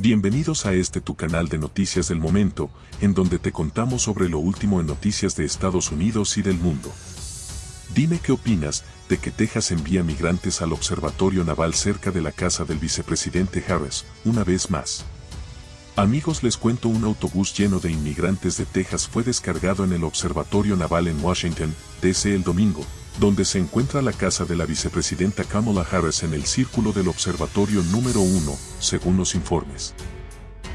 Bienvenidos a este tu canal de noticias del momento, en donde te contamos sobre lo último en noticias de Estados Unidos y del mundo. Dime qué opinas de que Texas envía migrantes al observatorio naval cerca de la casa del vicepresidente Harris, una vez más. Amigos les cuento un autobús lleno de inmigrantes de Texas fue descargado en el observatorio naval en Washington, D.C. el domingo, donde se encuentra la casa de la vicepresidenta Kamala Harris en el círculo del observatorio número 1, según los informes.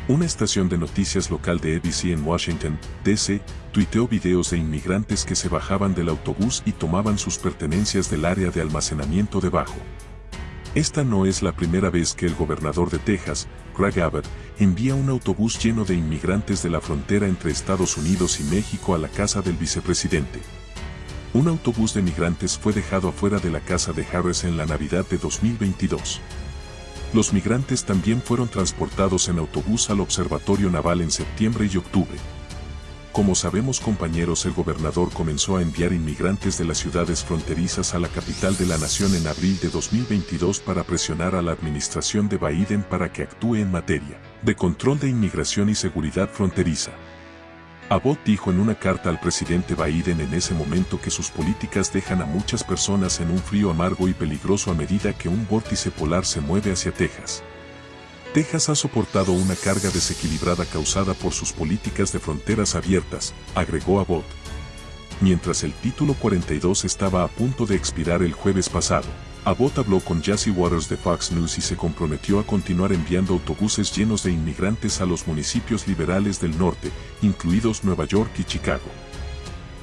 Una estación de noticias local de ABC en Washington, D.C., tuiteó videos de inmigrantes que se bajaban del autobús y tomaban sus pertenencias del área de almacenamiento debajo. Esta no es la primera vez que el gobernador de Texas, Greg Abbott, envía un autobús lleno de inmigrantes de la frontera entre Estados Unidos y México a la casa del vicepresidente. Un autobús de migrantes fue dejado afuera de la casa de Harris en la Navidad de 2022. Los migrantes también fueron transportados en autobús al Observatorio Naval en septiembre y octubre. Como sabemos compañeros el gobernador comenzó a enviar inmigrantes de las ciudades fronterizas a la capital de la nación en abril de 2022 para presionar a la administración de Biden para que actúe en materia de control de inmigración y seguridad fronteriza. Abbott dijo en una carta al presidente Biden en ese momento que sus políticas dejan a muchas personas en un frío amargo y peligroso a medida que un vórtice polar se mueve hacia Texas. Texas ha soportado una carga desequilibrada causada por sus políticas de fronteras abiertas, agregó Abbott. Mientras el título 42 estaba a punto de expirar el jueves pasado, Abbott habló con Jesse Waters de Fox News y se comprometió a continuar enviando autobuses llenos de inmigrantes a los municipios liberales del norte, incluidos Nueva York y Chicago.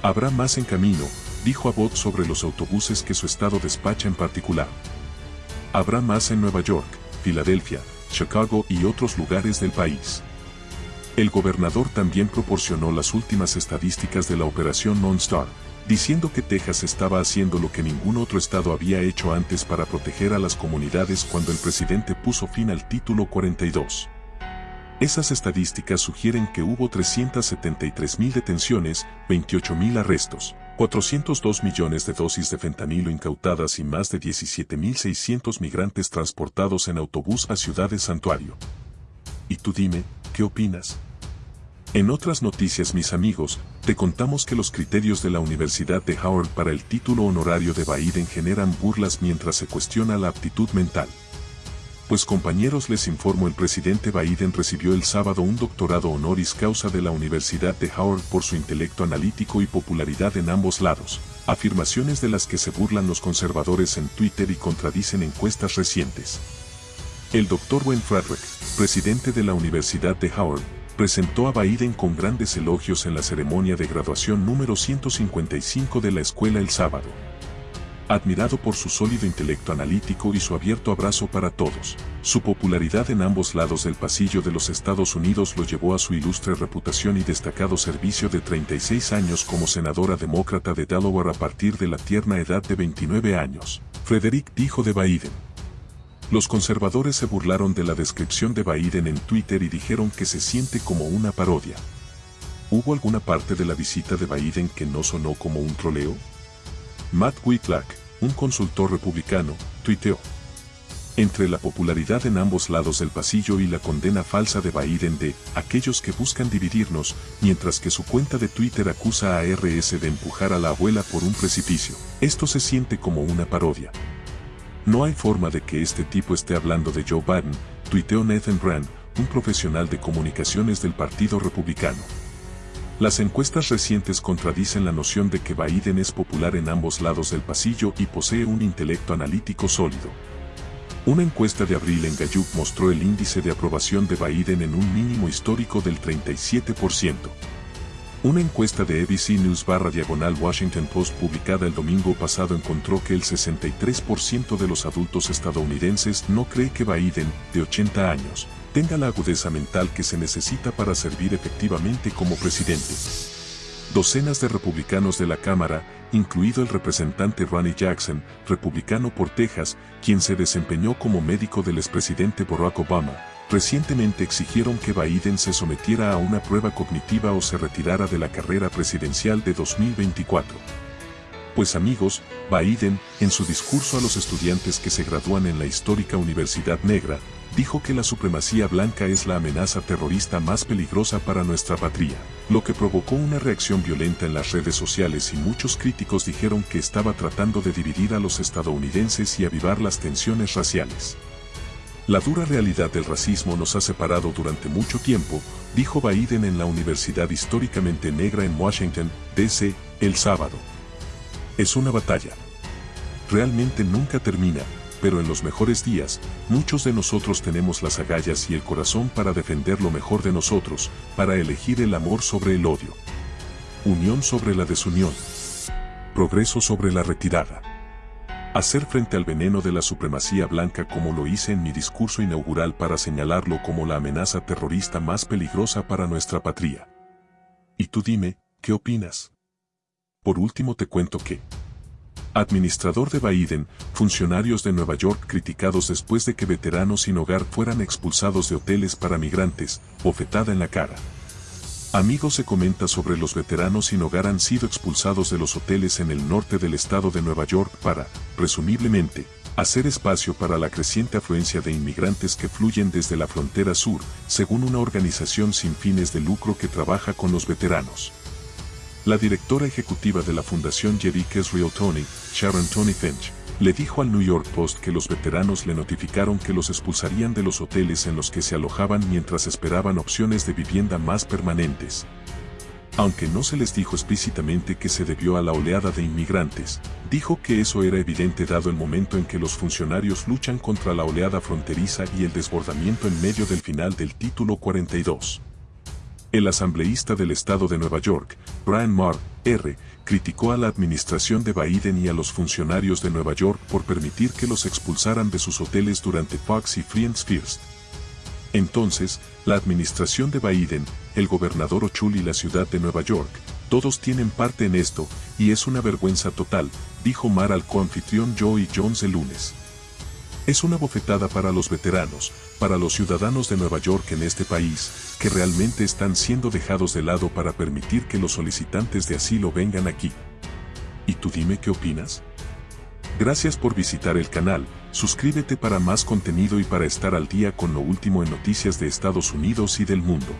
Habrá más en camino, dijo Abbott sobre los autobuses que su estado despacha en particular. Habrá más en Nueva York, Filadelfia, Chicago y otros lugares del país. El gobernador también proporcionó las últimas estadísticas de la operación Non-Star, diciendo que Texas estaba haciendo lo que ningún otro estado había hecho antes para proteger a las comunidades cuando el presidente puso fin al título 42. Esas estadísticas sugieren que hubo 373.000 detenciones, 28.000 arrestos, 402 millones de dosis de fentanilo incautadas y más de 17.600 migrantes transportados en autobús a ciudades santuario. Y tú dime, ¿qué opinas? En otras noticias mis amigos, te contamos que los criterios de la Universidad de Howard para el título honorario de Biden generan burlas mientras se cuestiona la aptitud mental. Pues compañeros les informo el presidente Biden recibió el sábado un doctorado honoris causa de la Universidad de Howard por su intelecto analítico y popularidad en ambos lados, afirmaciones de las que se burlan los conservadores en Twitter y contradicen encuestas recientes. El doctor Wayne Frederick, presidente de la Universidad de Howard, presentó a Biden con grandes elogios en la ceremonia de graduación número 155 de la escuela el sábado. Admirado por su sólido intelecto analítico y su abierto abrazo para todos, su popularidad en ambos lados del pasillo de los Estados Unidos lo llevó a su ilustre reputación y destacado servicio de 36 años como senadora demócrata de Delaware a partir de la tierna edad de 29 años. Frederick dijo de Biden. Los conservadores se burlaron de la descripción de Biden en Twitter y dijeron que se siente como una parodia. ¿Hubo alguna parte de la visita de Biden que no sonó como un troleo? Matt Whitlock, un consultor republicano, tuiteó. Entre la popularidad en ambos lados del pasillo y la condena falsa de Biden de aquellos que buscan dividirnos, mientras que su cuenta de Twitter acusa a RS de empujar a la abuela por un precipicio, esto se siente como una parodia. No hay forma de que este tipo esté hablando de Joe Biden, tuiteó Nathan Brand, un profesional de comunicaciones del Partido Republicano. Las encuestas recientes contradicen la noción de que Biden es popular en ambos lados del pasillo y posee un intelecto analítico sólido. Una encuesta de abril en Gallup mostró el índice de aprobación de Biden en un mínimo histórico del 37%. Una encuesta de ABC News barra diagonal Washington Post publicada el domingo pasado encontró que el 63% de los adultos estadounidenses no cree que Biden, de 80 años, tenga la agudeza mental que se necesita para servir efectivamente como presidente. Docenas de republicanos de la Cámara, incluido el representante Ronnie Jackson, republicano por Texas, quien se desempeñó como médico del expresidente Barack Obama, recientemente exigieron que Biden se sometiera a una prueba cognitiva o se retirara de la carrera presidencial de 2024. Pues amigos, Biden, en su discurso a los estudiantes que se gradúan en la histórica Universidad Negra, dijo que la supremacía blanca es la amenaza terrorista más peligrosa para nuestra patria, lo que provocó una reacción violenta en las redes sociales y muchos críticos dijeron que estaba tratando de dividir a los estadounidenses y avivar las tensiones raciales. La dura realidad del racismo nos ha separado durante mucho tiempo, dijo Biden en la Universidad Históricamente Negra en Washington, D.C., el sábado. Es una batalla. Realmente nunca termina, pero en los mejores días, muchos de nosotros tenemos las agallas y el corazón para defender lo mejor de nosotros, para elegir el amor sobre el odio. Unión sobre la desunión. Progreso sobre la retirada. Hacer frente al veneno de la supremacía blanca como lo hice en mi discurso inaugural para señalarlo como la amenaza terrorista más peligrosa para nuestra patria. Y tú dime, ¿qué opinas? Por último te cuento que, Administrador de Biden, funcionarios de Nueva York criticados después de que veteranos sin hogar fueran expulsados de hoteles para migrantes, bofetada en la cara. Amigos se comenta sobre los veteranos sin hogar han sido expulsados de los hoteles en el norte del estado de Nueva York para, presumiblemente, hacer espacio para la creciente afluencia de inmigrantes que fluyen desde la frontera sur, según una organización sin fines de lucro que trabaja con los veteranos. La directora ejecutiva de la Fundación Jerick Real Tony, Sharon Tony Finch, le dijo al New York Post que los veteranos le notificaron que los expulsarían de los hoteles en los que se alojaban mientras esperaban opciones de vivienda más permanentes. Aunque no se les dijo explícitamente que se debió a la oleada de inmigrantes, dijo que eso era evidente dado el momento en que los funcionarios luchan contra la oleada fronteriza y el desbordamiento en medio del final del título 42. El asambleísta del estado de Nueva York, Brian Maher, R., criticó a la administración de Biden y a los funcionarios de Nueva York por permitir que los expulsaran de sus hoteles durante Fox y Friends First. Entonces, la administración de Biden, el gobernador Ochul y la ciudad de Nueva York, todos tienen parte en esto, y es una vergüenza total, dijo Mar al coanfitrión Joey Jones el lunes. Es una bofetada para los veteranos, para los ciudadanos de Nueva York en este país, que realmente están siendo dejados de lado para permitir que los solicitantes de asilo vengan aquí. ¿Y tú dime qué opinas? Gracias por visitar el canal, suscríbete para más contenido y para estar al día con lo último en noticias de Estados Unidos y del mundo.